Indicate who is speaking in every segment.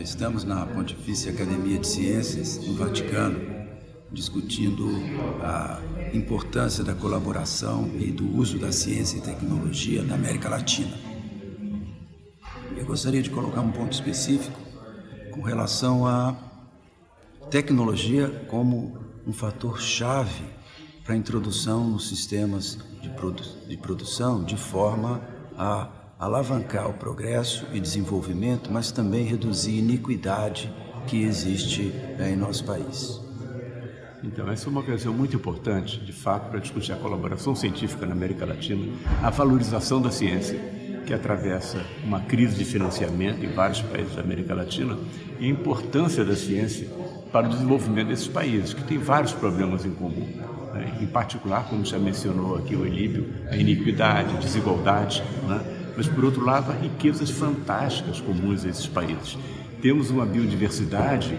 Speaker 1: Estamos na Pontifícia Academia de Ciências, no Vaticano, discutindo a importância da colaboração e do uso da ciência e tecnologia na América Latina. Eu gostaria de colocar um ponto específico com relação à tecnologia como um fator chave para a introdução nos sistemas de, produ de produção de forma a alavancar o progresso e desenvolvimento, mas também reduzir a iniquidade que existe é, em nosso país.
Speaker 2: Então, essa é uma ocasião muito importante, de fato, para discutir a colaboração científica na América Latina, a valorização da ciência, que atravessa uma crise de financiamento em vários países da América Latina, e a importância da ciência para o desenvolvimento desses países, que têm vários problemas em comum. Né? Em particular, como já mencionou aqui o Elíbio, a iniquidade, a desigualdade, né? Mas por outro lado há riquezas fantásticas comuns a esses países. Temos uma biodiversidade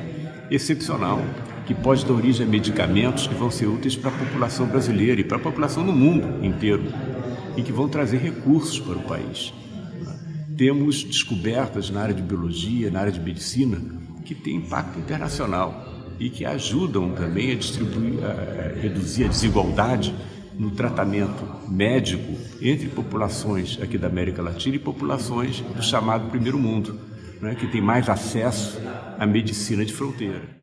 Speaker 2: excepcional, que pode dar origem a medicamentos que vão ser úteis para a população brasileira e para a população no mundo inteiro, e que vão trazer recursos para o país. Temos descobertas na área de biologia, na área de medicina, que têm impacto internacional e que ajudam também a distribuir, a reduzir a desigualdade no tratamento médico entre populações aqui da América Latina e populações do chamado primeiro mundo, né, que tem mais acesso à medicina de fronteira.